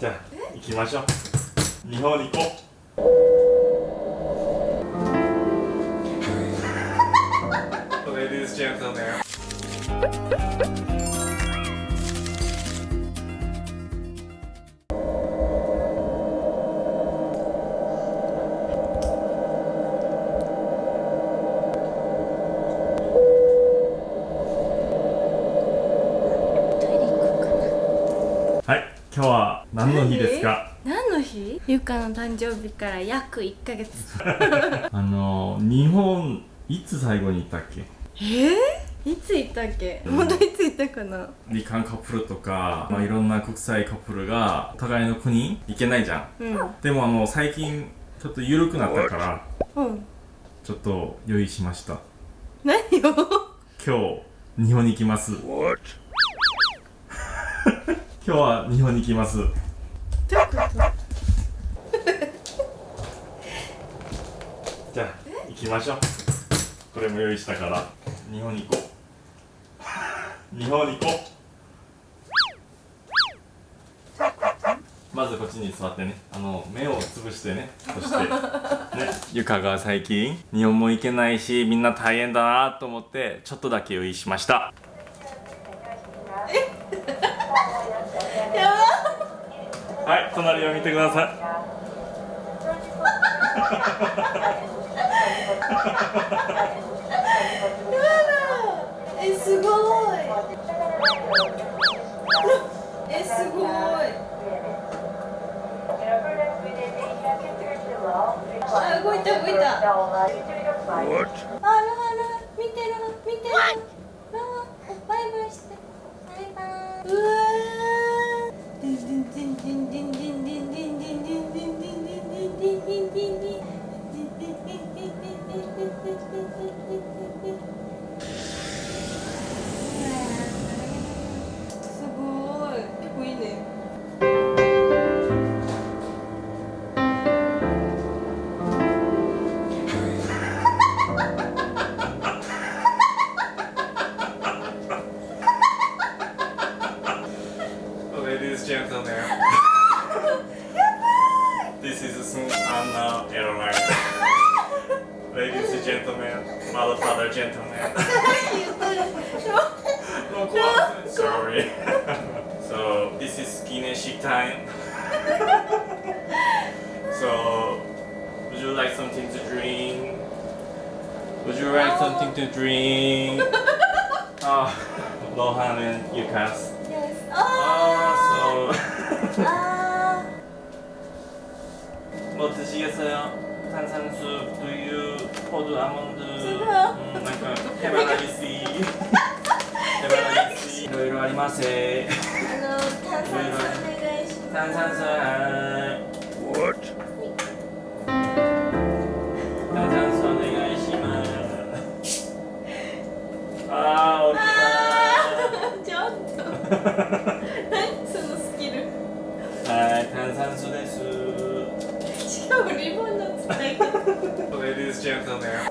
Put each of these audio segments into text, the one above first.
じゃあ行きましょう。日本に行こう。今日は何の日ですか？何の日？ゆかの誕生日から約1ヶ月。あの日本いつ最後に行ったっけ？えー、いつ行ったっけ、うん、本いつ行ったかな？日韓カップルとか、まあ、いろんな国際カップルがお互いの国行けないじゃん、うん、でもあの最近ちょっと緩くなったから、うん、ちょっと用意しました。何を？今日日本に行きます。今日は日本に行きます。じゃあ行きましょう。これも用意したから。日本に行こう。日本に行こう。まずこっちに座ってね。あの目をつぶしてね。そしてね。ゆかが最近日本も行けないしみんな大変だなと思ってちょっとだけ用意しました。え？はい隣を見てください。えすごい。えすごい。あ動いた動いた。Sun Anna Airline Ladies and gentlemen Motherfather gentlemen No, what? Sorry So this is Guinness time So Would you like something to drink? Would you like something to drink? Oh, Lohan and Yukas Yes. 아, so 아. Ah. 뭐 드시겠어요? 탄산수, 우유, 호두, 아몬드 지금? 음, 약간 해바라기씨 해바라기씨 이러이러 아리마세 あの炭酸水お願いします。 탄산수 하이 What? 탄산수 오네가이시마스 아, 어디가 ちょっと。何そのスキル。はい、炭酸水ですし かもリボンの使い方。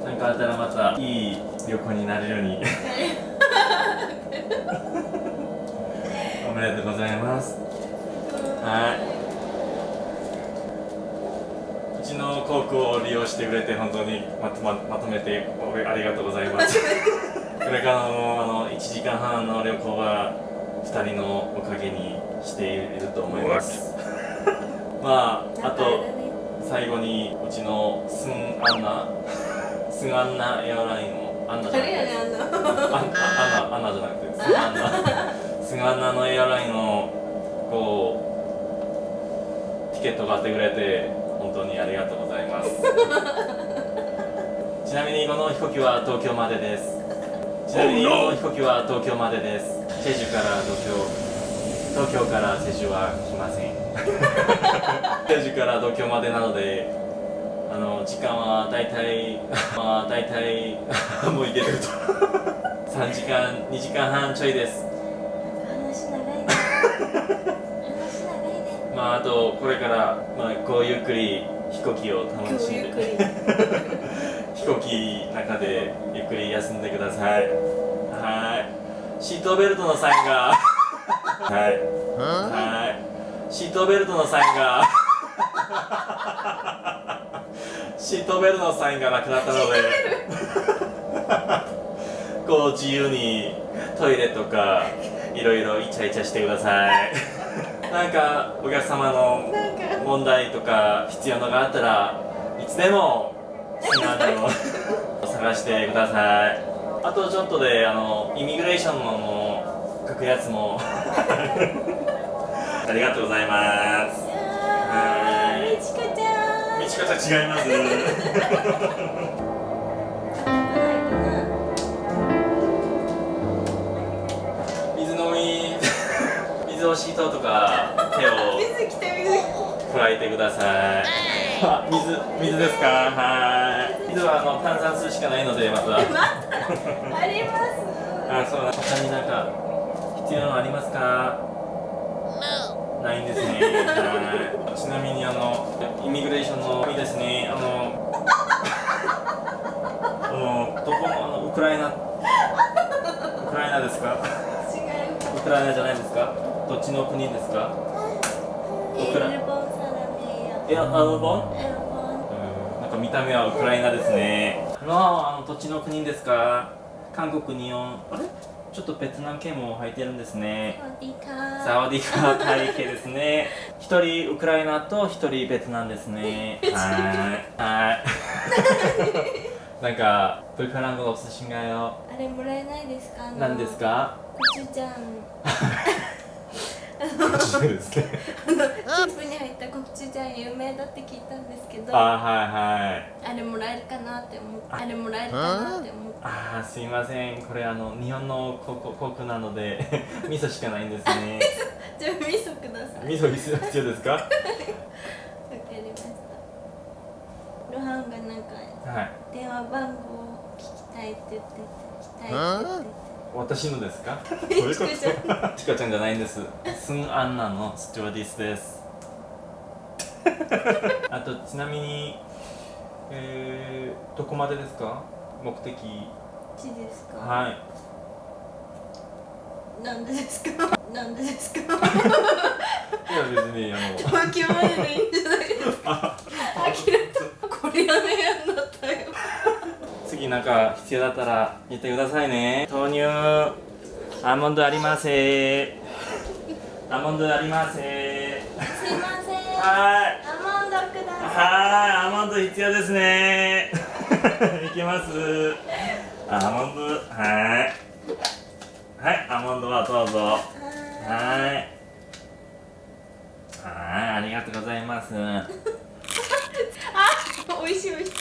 なんかあったらまたいい旅行になるように。おめでとうございます。はい。うちの航空を利用してくれて本当にまとままとめておありがとうございます。これからのあの1時間半の旅行は2人のおかげにしていると思います。まああと最後にうちのスンアンナ スンアンナエアラインのアンナじゃなくて。アンナ。じゃなくてスンアンナ。スンアンナのエアラインのこうティケット買ってくれて本当にありがとうございます。ちなみにこの飛行機は東京までです。ちなみにこの飛行機は東京までです。チェジュから東京東京からチェジュは来ません。チェジュから東京までなのであの時間は大体まあ大体もう行けると。3時間2時間半ちょいです。話長いね。話長いね。まああとこれから、まあ、こうゆっくり飛行機を楽しんで。飛行機の中でゆっくり休んでください。はい。シートベルトのサインがはい。はい。シートベルトのサインが。シートベルトのサインがなくなったので。こう自由にトイレとかいろいろイチャイチャしてください。なんかお客様の問題とか必要のがあったらいつでも好きなのを 探してください。あとちょっとであのイミグレーションのも書くやつも。ありがとうございます。あーみちこちゃん。道方違います。水飲み。水をシートとか手を。水来た水来加えて。くださいあ水水ですか？はい。水はあの炭酸水しかないのでまた。た？あります。あそうだ。他になんか必要なのありますか？ないんですね。はい。ちなみにあのイミグレーションのいいですね。あのあのどこのあのウクライナウクライナですか？ウクライナじゃないですか？どっちの国ですか？エウクライルボンサラメえアルボン？ん。なんか見た目はウクライナですね。のあの土地の国ですか？韓国日本。あれ？ちょっとベトナム系も入ってるんですね。サワディカー。タイ系ですね。一人ウクライナと一人ベトナムですね。はい。はい。なんかブカランゴのお寿司がよあれもらえないですか？なんですか？コチュちゃんコチュですね。チュジャン有名だって聞いたんですけどああはいはい。れもらえるかなって思ってあれもらえるかなって思ってあーすいません。これあの日本のコココクなので 味噌しかないんですね。じゃあ味噌ください。味噌必要必要ですか？わかりました。ロハンがなんかはい。電話番号を聞きたいって言ってて聞きたいって言ってて。私のですか？どういうこと？チコちゃチコちゃんじゃないんです。スンアンナのスチュワーディスです あとちなみにえー、どこまでですか？目的。ちですか？はい。なんでですか？なんでですか？いや別にあの。東京まででいいんじゃないですか？あきらこれやめやんなったよ。次なんか必要だったら言ってくださいね。豆乳。アーモンドありませ。アーモンドありませ。すいません。はいはい、アーモンド必要ですね。いきます。アーモンド、はい。はい、アーモンドはどうぞ。いははい。はい、ありがとうございます。うん。い美味しい美味し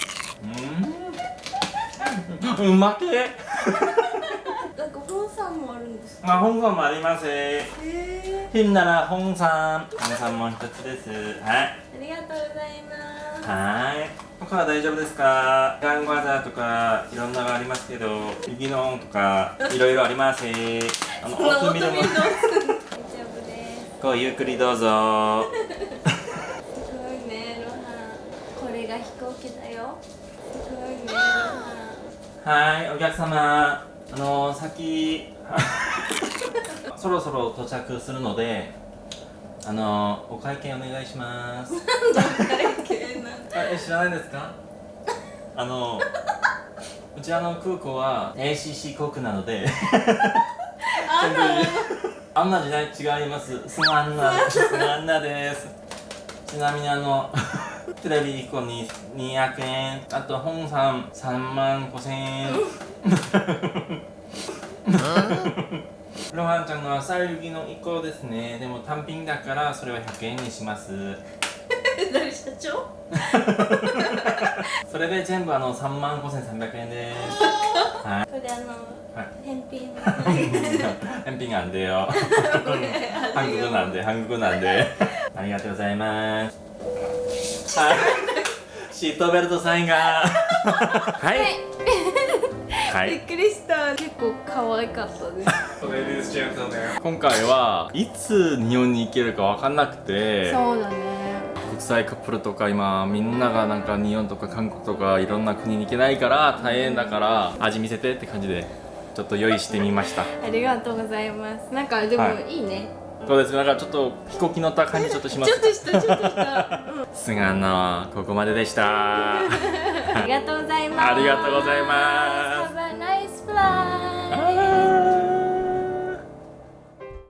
いうまけ。なんか本さんもあるんですかあ、本さんもあります。へえひんなら本さん。本さんも一つです。はい。はい。他は大丈夫ですか？ガンガザーとかいろんなのがありますけど、右の音とかいろいろあります？あの、オートミールも大丈夫ですごゆっくりどうぞ。すごいねロハンこれが飛行機だよすごいねロハはい、お客様。あの、先、そろそろ到着するので、あの、お会計お願いします。ン会計なえ、知らないですか？あの、うちあの空港は ACC 航空なので、あんなのあんな時代違います。すまんな、すまんなです。ちなみにあの、テレビ1個に200円、あと本さん3万5千円。ロハンちゃんの朝行きの1個ですね。でも単品だからそれは100円にします。誰社長？それで全部あの3万5300円です。はい。これあのはい返品返品なんでよ。韓国なんで、韓国なんで。ありがとうございます。はい。シートベルトサインが。はい。はい。びっくりした。結構可愛かったです。今回はいつ日本に行けるか分かんなくてそうだね。国際カップルとか今みんながなんか日本とか韓国とかいろんな国に行けないから大変だから味見せてって感じでちょっと用意してみました。ありがとうございます。なんかでもはい。いいね。どうですかなんかちょっと飛行機乗った感じちょっとします ちょっとしたちょっとした、うん、菅野ここまででした。ありがとうございます。ありがとうございます啊